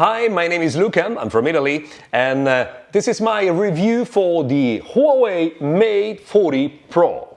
Hi, my name is Luca, I'm from Italy, and uh, this is my review for the Huawei Mate 40 Pro.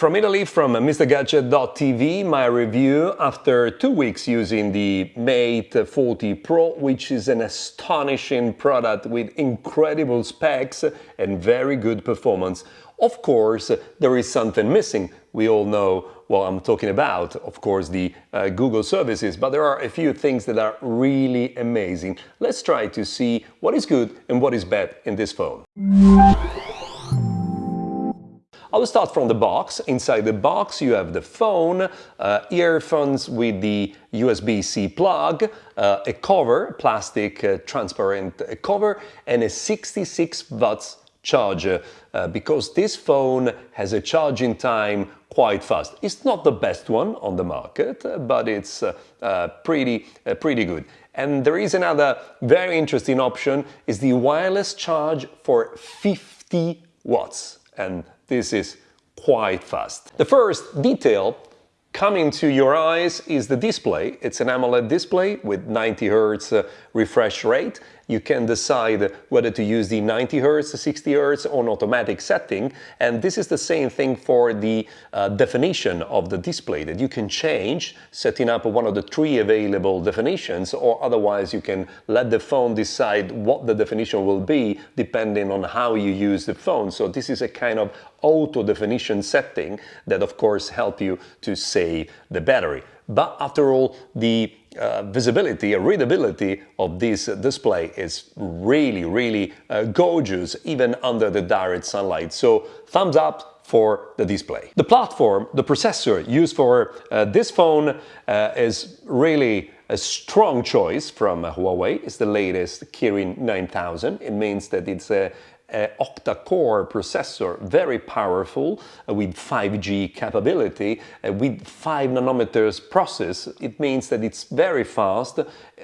From Italy, from MrGadget.tv, my review after two weeks using the Mate 40 Pro, which is an astonishing product with incredible specs and very good performance. Of course, there is something missing. We all know what I'm talking about, of course, the uh, Google services, but there are a few things that are really amazing. Let's try to see what is good and what is bad in this phone. I will start from the box. Inside the box you have the phone, uh, earphones with the USB-C plug, uh, a cover, plastic uh, transparent uh, cover, and a 66 watts charger uh, because this phone has a charging time quite fast. It's not the best one on the market, uh, but it's pretty, pretty good. And there is another very interesting option, is the wireless charge for 50 watts. And this is quite fast. The first detail coming to your eyes is the display. It's an AMOLED display with 90 Hz uh, refresh rate you can decide whether to use the 90 Hz, 60 Hz on automatic setting. And this is the same thing for the uh, definition of the display that you can change setting up one of the three available definitions or otherwise you can let the phone decide what the definition will be depending on how you use the phone. So this is a kind of auto definition setting that of course help you to save the battery. But after all, the uh, visibility, readability of this display is really, really uh, gorgeous, even under the direct sunlight. So thumbs up for the display. The platform, the processor used for uh, this phone uh, is really a strong choice from Huawei. It's the latest Kirin 9000. It means that it's a uh, octa-core processor, very powerful, uh, with 5G capability, uh, with 5 nanometers process. It means that it's very fast,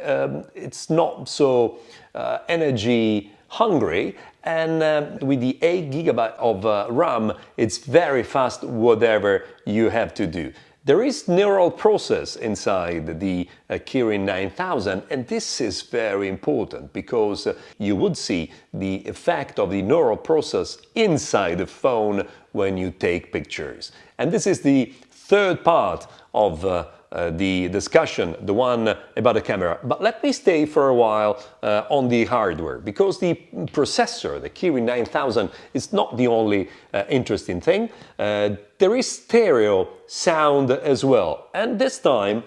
um, it's not so uh, energy hungry, and uh, with the 8 gigabyte of uh, RAM, it's very fast whatever you have to do. There is neural process inside the uh, Kirin 9000 and this is very important because uh, you would see the effect of the neural process inside the phone when you take pictures. And this is the third part of uh, uh, the discussion, the one about the camera. But let me stay for a while uh, on the hardware, because the processor, the Kirin 9000, is not the only uh, interesting thing. Uh, there is stereo sound as well, and this time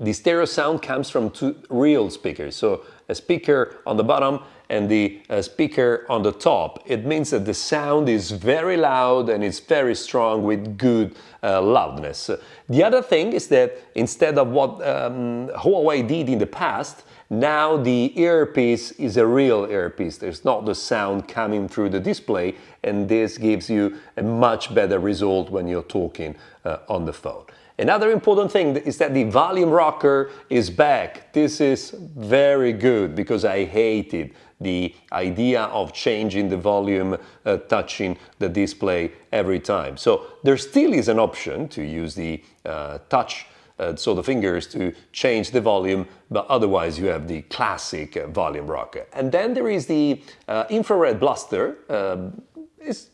the stereo sound comes from two real speakers. So a speaker on the bottom and the uh, speaker on the top. It means that the sound is very loud and it's very strong with good uh, loudness. The other thing is that instead of what um, Huawei did in the past, now the earpiece is a real earpiece. There's not the sound coming through the display and this gives you a much better result when you're talking uh, on the phone. Another important thing is that the volume rocker is back. This is very good because I hated the idea of changing the volume uh, touching the display every time. So there still is an option to use the uh, touch uh, so the fingers to change the volume, but otherwise you have the classic uh, volume rocker. And then there is the uh, infrared blaster. Um, it's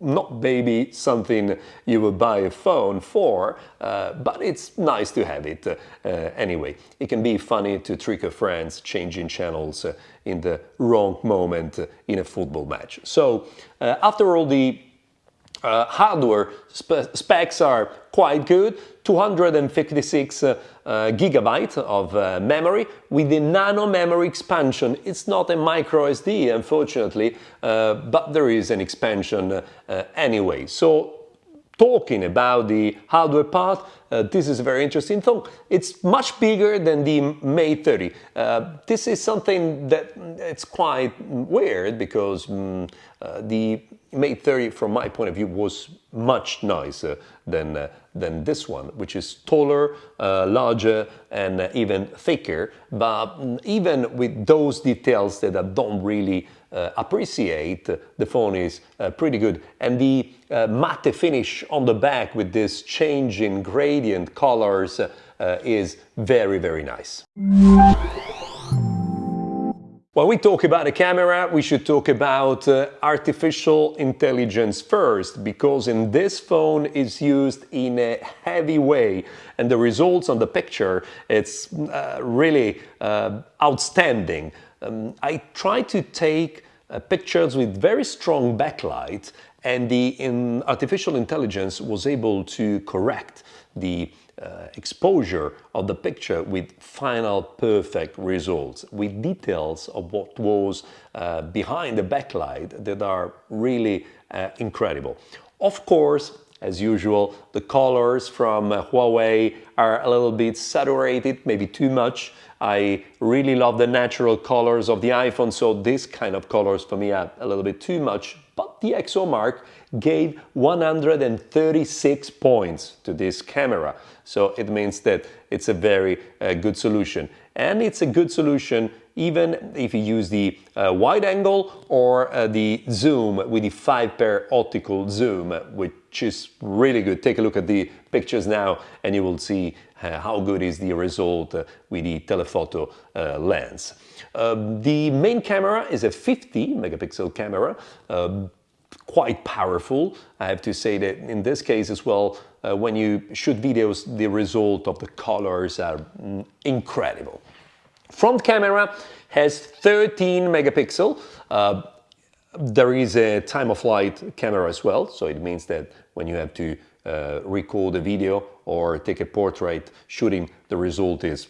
not maybe something you would buy a phone for, uh, but it's nice to have it uh, anyway. It can be funny to trick your friends changing channels uh, in the wrong moment in a football match. So uh, after all the uh, hardware spe specs are quite good, 256 uh, uh, gigabyte of uh, memory with the nano memory expansion. It's not a micro SD, unfortunately, uh, but there is an expansion uh, anyway. So talking about the hardware part, uh, this is a very interesting thing. It's much bigger than the Mate 30. Uh, this is something that it's quite weird because um, uh, the Mate 30, from my point of view, was much nicer than, uh, than this one, which is taller, uh, larger, and even thicker. But um, even with those details that I don't really uh, appreciate, the phone is uh, pretty good. And the uh, matte finish on the back with this change in gradient colors uh, is very, very nice. When we talk about a camera, we should talk about uh, artificial intelligence first, because in this phone is used in a heavy way, and the results on the picture, it's uh, really uh, outstanding. Um, I try to take uh, pictures with very strong backlight, and the in artificial intelligence was able to correct the uh, exposure of the picture with final perfect results, with details of what was uh, behind the backlight that are really uh, incredible. Of course, as usual, the colors from uh, Huawei are a little bit saturated, maybe too much. I really love the natural colors of the iPhone, so this kind of colors for me are a little bit too much. But the DxOMark gave 136 points to this camera. So it means that it's a very uh, good solution. And it's a good solution even if you use the uh, wide angle or uh, the zoom with the 5 pair optical zoom, which is really good. Take a look at the pictures now and you will see how good is the result uh, with the telephoto uh, lens. Um, the main camera is a 50 megapixel camera um, quite powerful. I have to say that in this case as well, uh, when you shoot videos, the result of the colors are mm, incredible. Front camera has 13 megapixel. Uh, there is a time of flight camera as well, so it means that when you have to uh, record a video or take a portrait shooting, the result is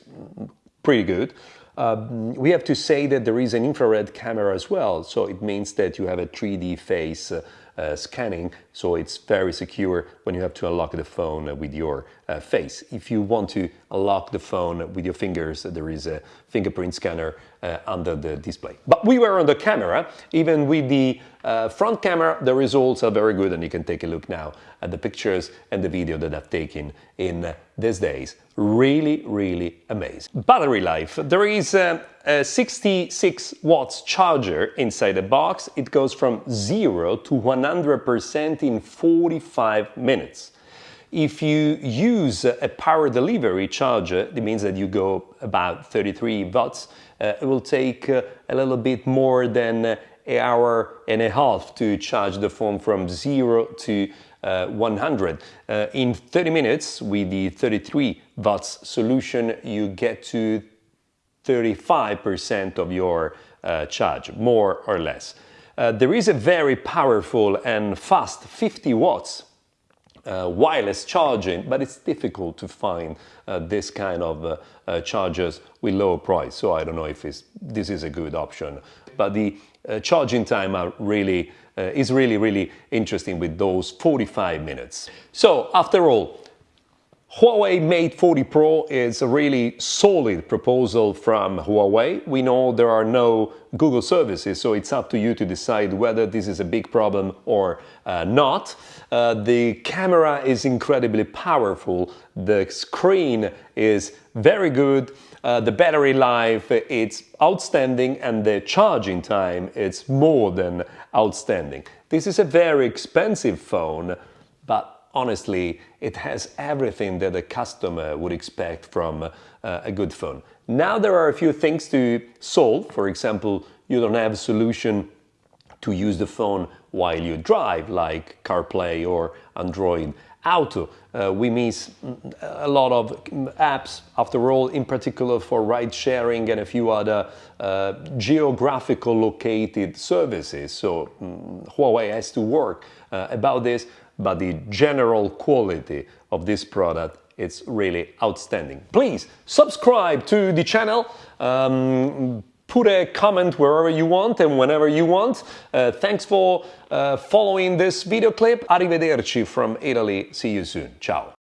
pretty good. Um, we have to say that there is an infrared camera as well, so it means that you have a 3D face uh, uh, scanning, so it's very secure when you have to unlock the phone with your uh, face. If you want to unlock the phone with your fingers, there is a fingerprint scanner uh, under the display. But we were on the camera, even with the uh, front camera, the results are very good and you can take a look now at the pictures and the video that I've taken in these days. Really, really amazing. Battery life. There is a, a 66 watts charger inside the box. It goes from 0 to 100% in 45 minutes. If you use a power delivery charger, it means that you go about 33 watts. Uh, it will take uh, a little bit more than an hour and a half to charge the phone from 0 to uh, 100. Uh, in 30 minutes, with the 33 watts solution, you get to 35% of your uh, charge, more or less. there is a very powerful and fast 50 watts uh, wireless charging, but it's difficult to find uh, this kind of uh, uh chargers with low price. So I don't know if this is a good option. But the uh, charging time are really uh, is really, really interesting with those 45 minutes. So after all, Huawei Mate 40 Pro is a really solid proposal from Huawei. We know there are no Google services, so it's up to you to decide whether this is a big problem or uh, not. Uh, the camera is incredibly powerful, the screen is very good, uh, the battery life it's outstanding and the charging time it's more than outstanding. This is a very expensive phone, but honestly, it has everything that a customer would expect from uh, a good phone. Now there are a few things to solve. For example, you don't have a solution to use the phone while you drive, like CarPlay or Android Auto. Uh, we miss a lot of apps, after all, in particular for ride sharing and a few other uh, geographical located services. So um, Huawei has to work uh, about this but the general quality of this product it's really outstanding. Please subscribe to the channel, um, put a comment wherever you want and whenever you want. Uh, thanks for uh, following this video clip. Arrivederci from Italy. See you soon. Ciao.